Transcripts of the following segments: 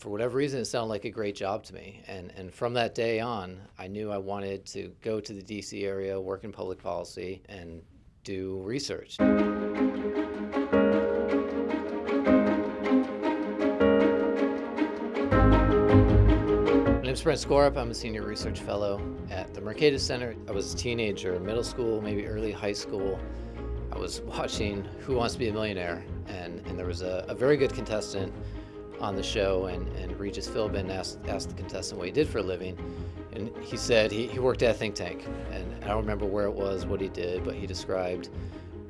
for whatever reason, it sounded like a great job to me. And, and from that day on, I knew I wanted to go to the DC area, work in public policy, and do research. My name's Brent Skorup. I'm a senior research fellow at the Mercatus Center. I was a teenager, middle school, maybe early high school. I was watching Who Wants to Be a Millionaire, and, and there was a, a very good contestant on the show, and, and Regis Philbin asked, asked the contestant what he did for a living, and he said he, he worked at a think tank. And I don't remember where it was, what he did, but he described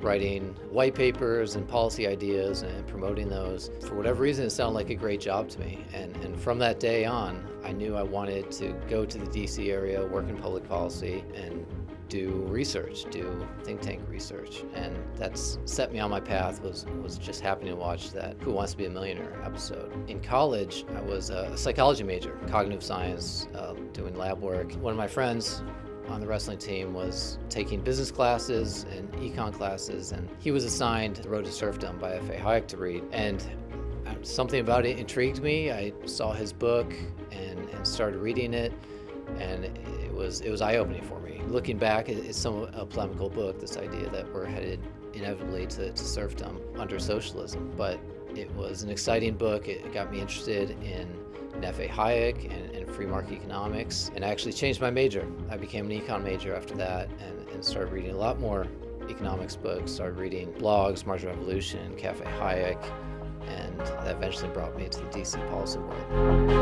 writing white papers and policy ideas and promoting those. For whatever reason, it sounded like a great job to me. And, and from that day on, I knew I wanted to go to the DC area, work in public policy, and do research, do think tank research. And that's set me on my path was, was just happening to watch that Who Wants to Be a Millionaire episode. In college, I was a psychology major, cognitive science, uh, doing lab work. One of my friends on the wrestling team was taking business classes and econ classes, and he was assigned The Road to Serfdom by F.A. Hayek to read. And uh, something about it intrigued me. I saw his book and, and started reading it, and it was, it was eye-opening for me. Looking back, it's somewhat a polemical book, this idea that we're headed inevitably to, to serfdom under socialism. But it was an exciting book. It got me interested in F.A. Hayek and, and, free market economics, and I actually changed my major. I became an econ major after that and, and started reading a lot more economics books, started reading blogs, Marginal Revolution, Cafe Hayek, and that eventually brought me to the DC policy world.